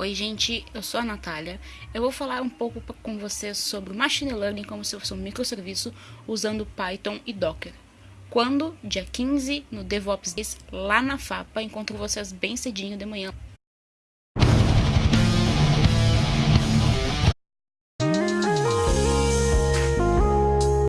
Oi, gente, eu sou a Natália. Eu vou falar um pouco com vocês sobre Machine Learning como se fosse um microserviço usando Python e Docker. Quando, dia 15, no DevOps Days, lá na FAPA, encontro vocês bem cedinho de manhã.